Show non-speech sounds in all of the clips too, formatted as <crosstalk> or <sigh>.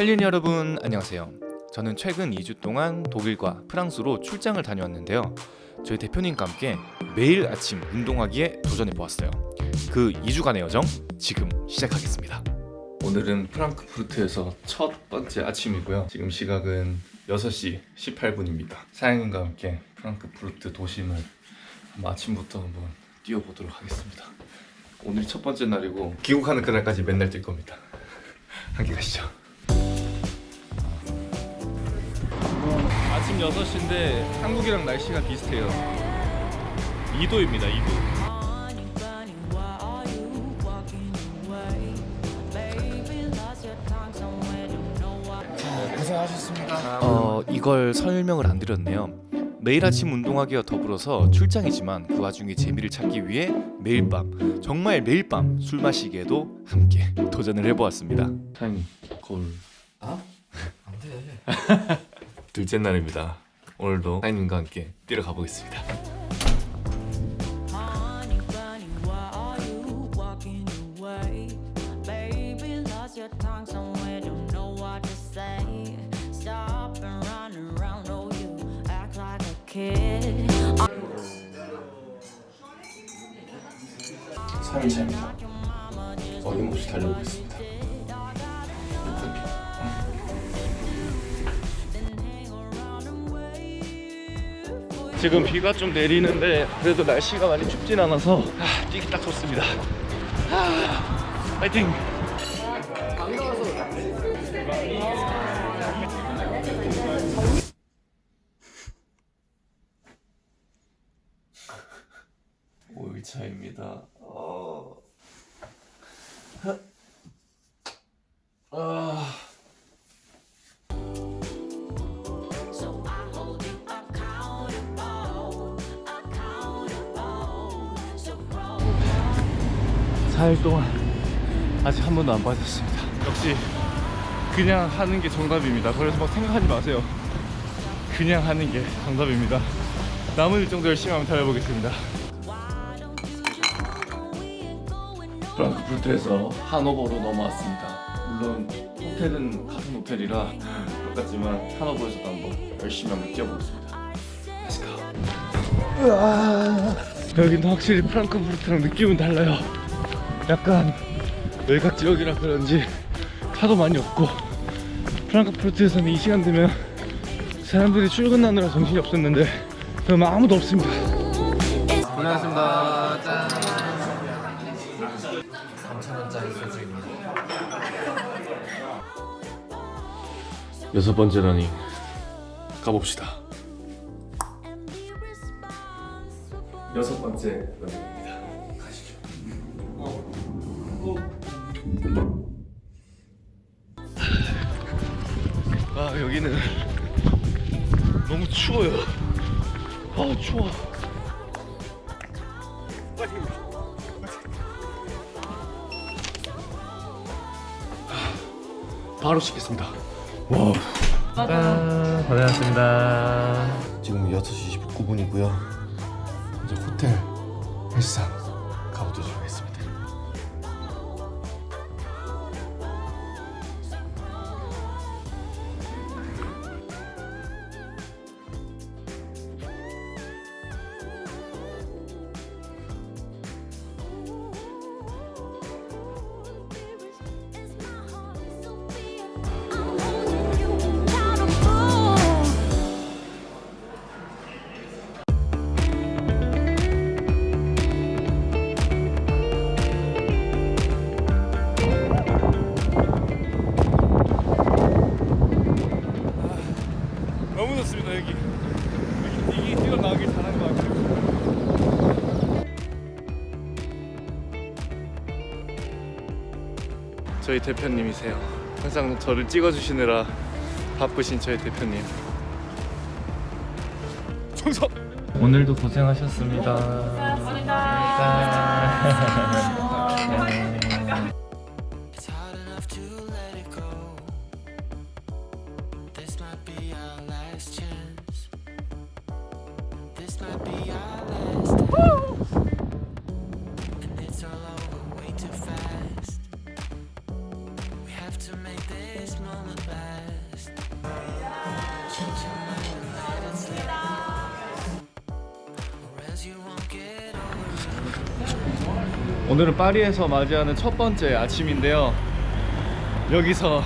헬린 여러분 안녕하세요. 저는 최근 2주 동안 독일과 프랑스로 출장을 다녀왔는데요. 저희 대표님과 함께 매일 아침 운동하기에 도전해 보았어요. 그 2주간의 여정 지금 시작하겠습니다. 오늘은 프랑크푸르트에서 첫 번째 아침이고요. 지금 시각은 6시 18분입니다. 사장님과 함께 프랑크푸르트 도심을 아침부터 한번 뛰어보도록 하겠습니다. 오늘이 첫 번째 날이고 귀국하는 그날까지 맨날 뛸 겁니다. <laughs> 함께 가시죠. 아침 6시인데 한국이랑 날씨가 비슷해요 2도입니다 2도 고생하셨습니다. 어, 이걸 설명을 안 드렸네요 매일 아침 운동하기와 더불어서 출장이지만 그 와중에 재미를 찾기 위해 매일 밤 정말 매일 밤 술 마시기에도 함께 도전을 해보았습니다 사장님 거울 아? 안 돼. <laughs> 둘째 날입니다 오늘도 사장님과 함께 뛰러 가보겠습니다 oh. 3일차입니다 어김없이 달려보겠습니다 지금 비가 좀 내리는데 그래도 날씨가 많이 춥진 않아서 아, 뛰기 딱 좋습니다. 아, 파이팅! 오일차입니다. 어... 아... 4일 동안 아직 한 번도 안 빠졌습니다. 역시 그냥 하는 게 정답입니다. 그래서 막 생각하지 마세요. 그냥 하는 게 정답입니다. 남은 일정도 열심히 한번 달려보겠습니다. 프랑크푸르트에서 하노버로 넘어왔습니다. 물론 호텔은 같은 호텔이라 똑같지만 하노버에서도 한번 열심히 한번 뛰어보겠습니다. Let's go. 여기는 확실히 프랑크푸르트랑 느낌은 달라요 약간 외곽 지역이라 그런지 차도 많이 없고 프랑크푸르트에서는 이 시간 되면 사람들이 출근하느라 정신이 없었는데 그럼 아무도 없습니다 고생하셨습니다. 짠. 3,000원짜리 소주입니다. 여섯 번째라니 가봅시다 여섯 번째 런입니다 여기는 <laughs> 너무 추워요 아 추워 바로 씻겠습니다 와 짠. 고생하셨습니다. 지금 6시 29분이고요. 이제 호텔 헬스장 가보도록 하겠습니다. 대표님이세요. 항상 저를 찍어주시느라 바쁘신 저희 대표님. 충성. 오늘도 고생하셨습니다. Go. This might be our 오늘은 파리에서 맞이하는 첫 번째 아침인데요. 여기서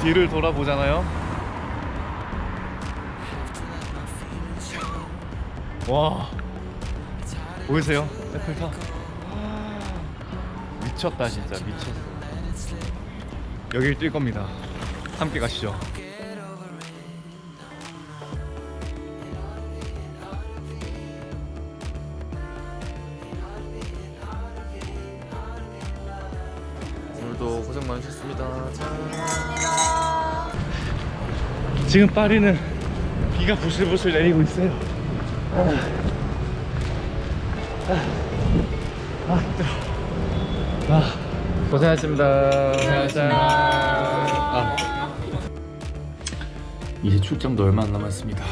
뒤를 돌아보잖아요. 와 보이세요? 에펠탑 미쳤다 진짜 미쳤어. 여길 뛸 겁니다. 함께 가시죠. 고생 많으셨습니다. 지금 파리는 비가 부슬부슬 내리고 있어요. 아, 힘들어. 아, 고생하셨습니다. 고생하셨습니다. 아. 이제 출장도 얼마 안 남았습니다.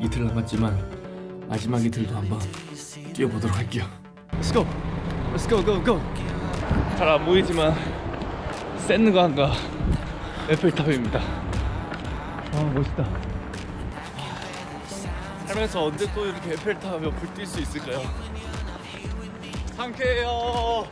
이틀 남았지만 마지막 이틀도 한번 뛰어보도록 할게요. Let's go. Let's go, go, go. 잘 안 보이지만 센느강과 에펠탑입니다. 아 멋있다. 살면서 언제 또 이렇게 에펠탑 옆을 뛸 수 있을까요? 상쾌해요.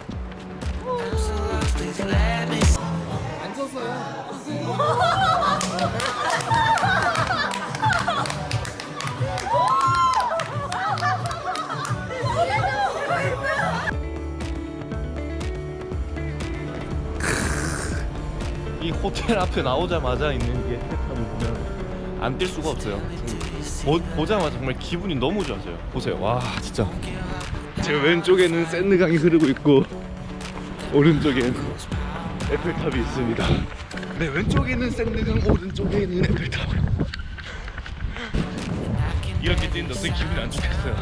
이 호텔 앞에 나오자마자 있는 이 에펠탑을 보면 안 뛸 수가 없어요. 보, 보자마자 정말 기분이 너무 좋아져요. 보세요. 와 진짜. 제 왼쪽에는 샌드강이 흐르고 있고 오른쪽엔 에펠탑이 있습니다. 내 왼쪽에는 샌드강, 오른쪽에는 에펠탑. 이렇게 뛰는데 어떻게 기분이 안 좋겠어요.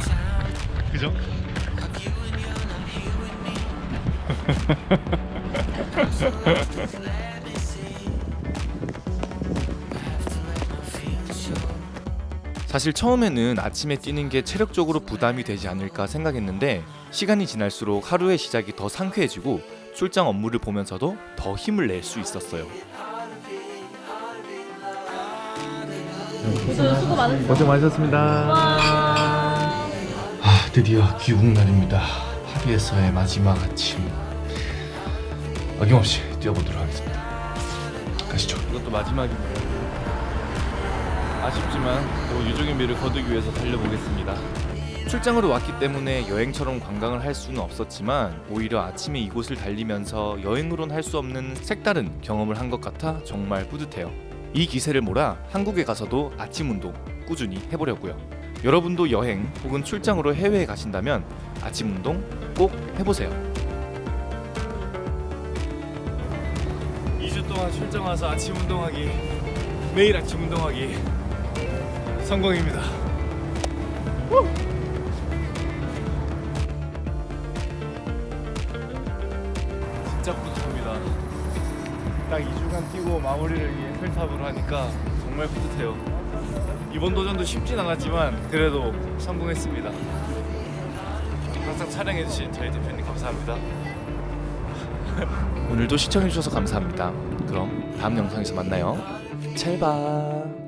그죠? <laughs> 사실 처음에는 아침에 뛰는 게 체력적으로 부담이 되지 않을까 생각했는데 시간이 지날수록 하루의 시작이 더 상쾌해지고 출장 업무를 보면서도 더 힘을 낼 수 있었어요. 모두 수고 많으셨습니다. 고생 많으셨습니다. 아, 드디어 귀국 날입니다. 파리에서의 마지막 아침. 어김없이 뛰어보도록 하겠습니다. 가시죠. 이것도 마지막이네요. 아쉽지만 또 유종의 미를 거두기 위해서 달려보겠습니다. 출장으로 왔기 때문에 여행처럼 관광을 할 수는 없었지만 오히려 아침에 이곳을 달리면서 여행으론 할 수 없는 색다른 경험을 한 것 같아 정말 뿌듯해요. 이 기세를 몰아 한국에 가서도 아침 운동 꾸준히 해보려고요. 여러분도 여행 혹은 출장으로 해외에 가신다면 아침 운동 꼭 해보세요. 2주 동안 출장 와서 아침 운동하기 매일 아침 운동하기 성공입니다. 진짜 뿌듯합니다. 딱 2주간 뛰고 마무리를 이 에펠탑으로 하니까 정말 뿌듯해요. 이번 도전도 쉽진 않았지만 그래도 성공했습니다. 항상 촬영해주신 저희 대표님 감사합니다. 오늘도 시청해주셔서 감사합니다. 그럼 다음 영상에서 만나요. 잘 봐.